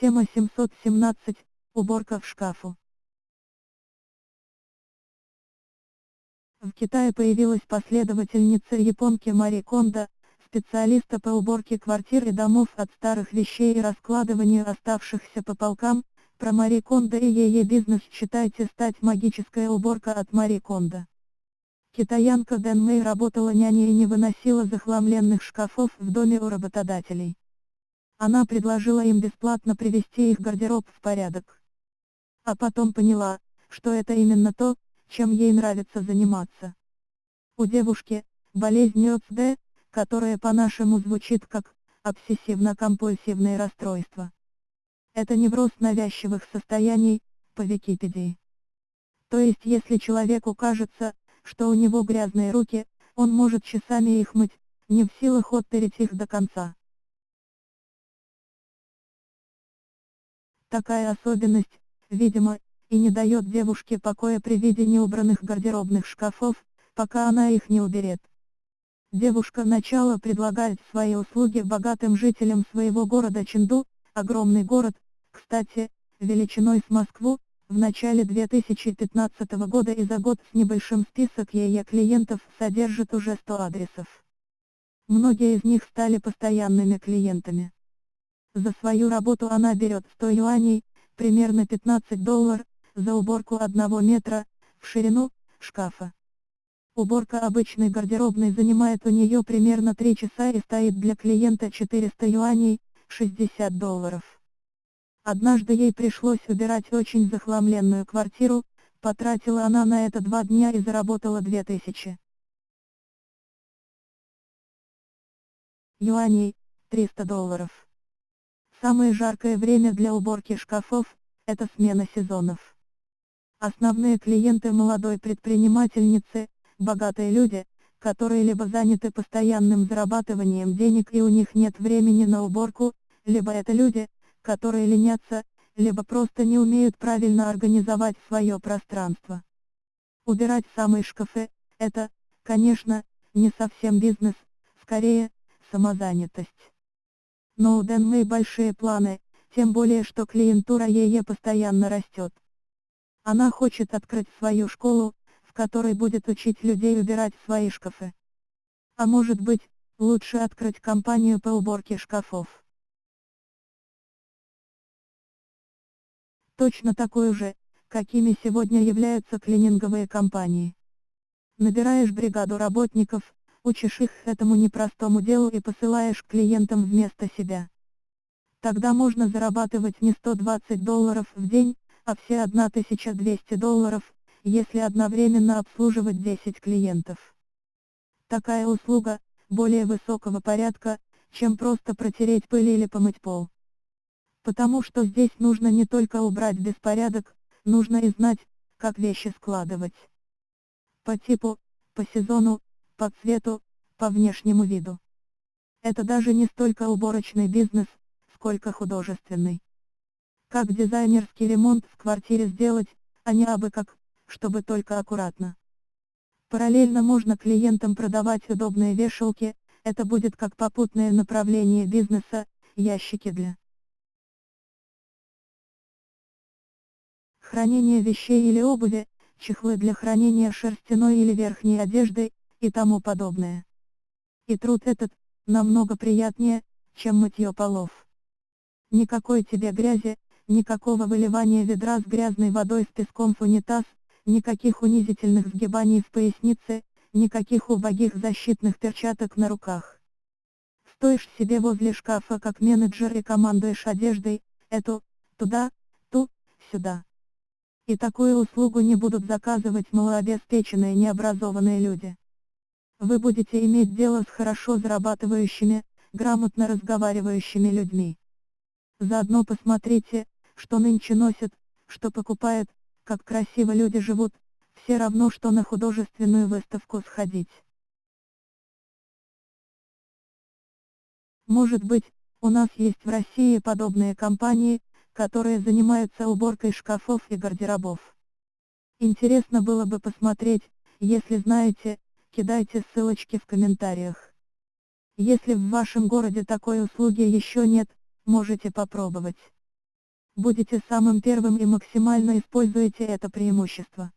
Тема 717. Уборка в шкафу. В Китае появилась последовательница японки Мари Кондо, специалиста по уборке квартир и домов от старых вещей и раскладыванию оставшихся по полкам, про Мари Кондо и ее бизнес считайте стать магическая уборка от Мари Кондо. Китаянка Дэн Мэй работала няней и не выносила захламленных шкафов в доме у работодателей. Она предложила им бесплатно привести их гардероб в порядок. А потом поняла, что это именно то, чем ей нравится заниматься. У девушки, болезнь ОЦД, которая по-нашему звучит как обсессивно-компульсивное расстройство. Это невроз навязчивых состояний, по Википедии. То есть если человеку кажется, что у него грязные руки, он может часами их мыть, не в силах оттереть их до конца. Такая особенность, видимо, и не дает девушке покоя при виде неубранных гардеробных шкафов, пока она их не уберет. Девушка начала предлагает свои услуги богатым жителям своего города Ченду, огромный город, кстати, величиной с Москву, в начале 2015 года и за год с небольшим список ее клиентов содержит уже 100 адресов. Многие из них стали постоянными клиентами. За свою работу она берет 100 юаней, примерно 15 долларов, за уборку одного метра, в ширину, шкафа. Уборка обычной гардеробной занимает у нее примерно 3 часа и стоит для клиента 400 юаней, 60 долларов. Однажды ей пришлось убирать очень захламленную квартиру, потратила она на это два дня и заработала 2000. Юаней, 300 долларов. Самое жаркое время для уборки шкафов – это смена сезонов. Основные клиенты молодой предпринимательницы – богатые люди, которые либо заняты постоянным зарабатыванием денег и у них нет времени на уборку, либо это люди, которые ленятся, либо просто не умеют правильно организовать свое пространство. Убирать самые шкафы – это, конечно, не совсем бизнес, скорее, самозанятость. Но у Дэнмэй большие планы, тем более что клиентура ее постоянно растет. Она хочет открыть свою школу, в которой будет учить людей убирать свои шкафы. А может быть, лучше открыть компанию по уборке шкафов. точно такой же, какими сегодня являются клининговые компании. Набираешь бригаду работников, учишь их этому непростому делу и посылаешь клиентам вместо себя. Тогда можно зарабатывать не 120 долларов в день, а все 1200 долларов, если одновременно обслуживать 10 клиентов. Такая услуга, более высокого порядка, чем просто протереть пыль или помыть пол. Потому что здесь нужно не только убрать беспорядок, нужно и знать, как вещи складывать. По типу, по сезону, по цвету, по внешнему виду. Это даже не столько уборочный бизнес, сколько художественный. Как дизайнерский ремонт в квартире сделать, а не абы как, чтобы только аккуратно. Параллельно можно клиентам продавать удобные вешалки, это будет как попутное направление бизнеса, ящики для хранение вещей или обуви, чехлы для хранения шерстяной или верхней одежды, и тому подобное. И труд этот, намного приятнее, чем мытье полов. Никакой тебе грязи, никакого выливания ведра с грязной водой с песком в унитаз, никаких унизительных сгибаний в пояснице, никаких убогих защитных перчаток на руках. Стоишь себе возле шкафа как менеджер и командуешь одеждой, эту, туда, ту, сюда. И такую услугу не будут заказывать малообеспеченные необразованные люди. Вы будете иметь дело с хорошо зарабатывающими, грамотно разговаривающими людьми. Заодно посмотрите, что нынче носят, что покупают, как красиво люди живут, все равно что на художественную выставку сходить. Может быть, у нас есть в России подобные компании, которые занимаются уборкой шкафов и гардеробов. Интересно было бы посмотреть, если знаете, кидайте ссылочки в комментариях. Если в вашем городе такой услуги еще нет, можете попробовать. Будете самым первым и максимально используйте это преимущество.